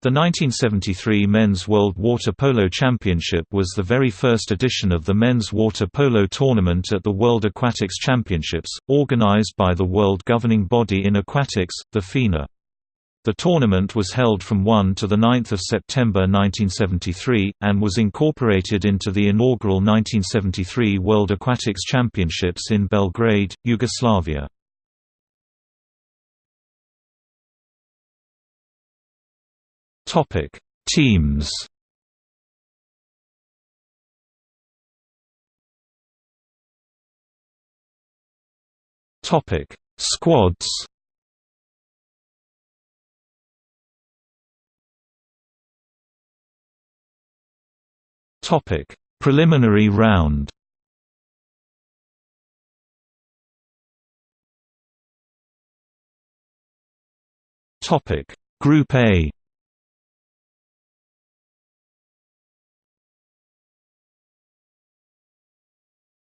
The 1973 Men's World Water Polo Championship was the very first edition of the men's water polo tournament at the World Aquatics Championships, organized by the world governing body in aquatics, the FINA. The tournament was held from 1 to 9 September 1973, and was incorporated into the inaugural 1973 World Aquatics Championships in Belgrade, Yugoslavia. Topic: Teams. Topic: Squads. Topic: Preliminary round. Topic: Group A.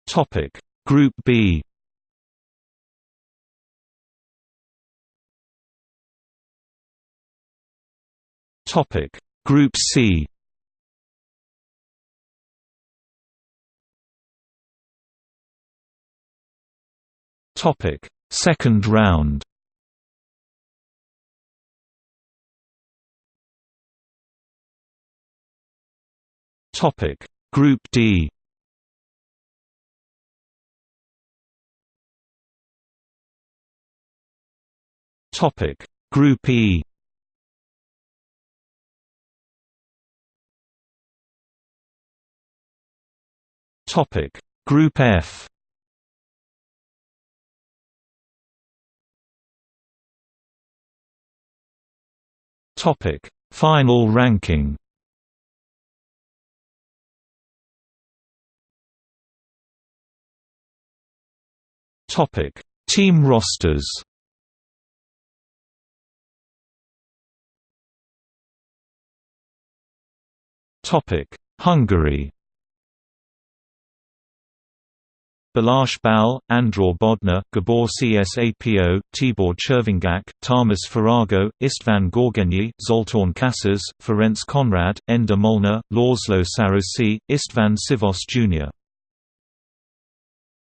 Topic. Group B. Topic. Group C. Topic. Second round. Topic. Group D Topic Group E. Topic Group F. Topic Final ranking. Topic Team rosters Hungary Balázs Bal, Andor Bodnar, Gabor Csapo, Tibor Cservenyák, Tamas Faragó, István Görgényi, Zoltán Kásás, Ferenc Konrad, Endre Molnár, László Sárosi, István Szívós Jr.